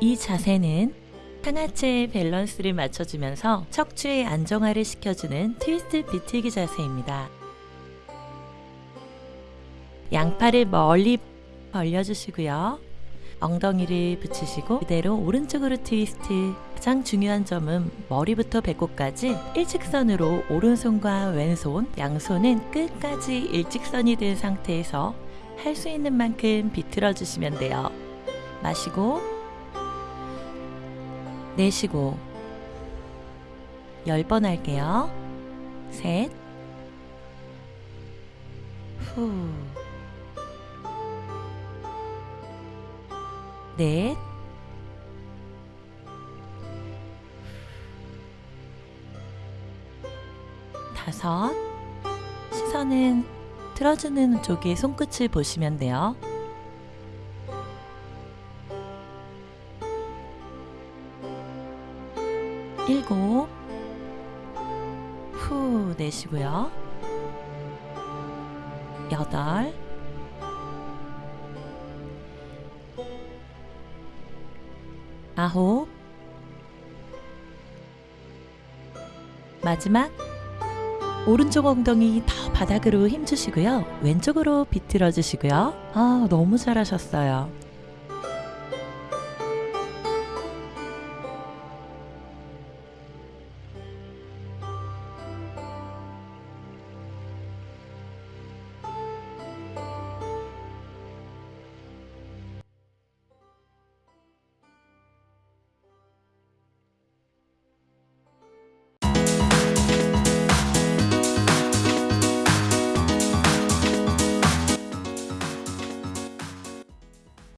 이 자세는 상하체의 밸런스를 맞춰주면서 척추의 안정화를 시켜주는 트위스트 비틀기 자세입니다. 양팔을 멀리 벌려주시고요. 엉덩이를 붙이시고 그대로 오른쪽으로 트위스트 가장 중요한 점은 머리부터 배꼽까지 일직선으로 오른손과 왼손, 양손은 끝까지 일직선이 된 상태에서 할 수 있는 만큼 비틀어 주시면 돼요. 마시고 내쉬고 10번 할게요. 셋 후. 넷, 다섯, 시선은 틀어주는 쪽의 손끝을 보시면 돼요. 일곱, 후 내쉬고요. 여덟, 아홉. 마지막. 오른쪽 엉덩이 더 바닥으로 힘주시고요. 왼쪽으로 비틀어 주시고요. 아 너무 잘하셨어요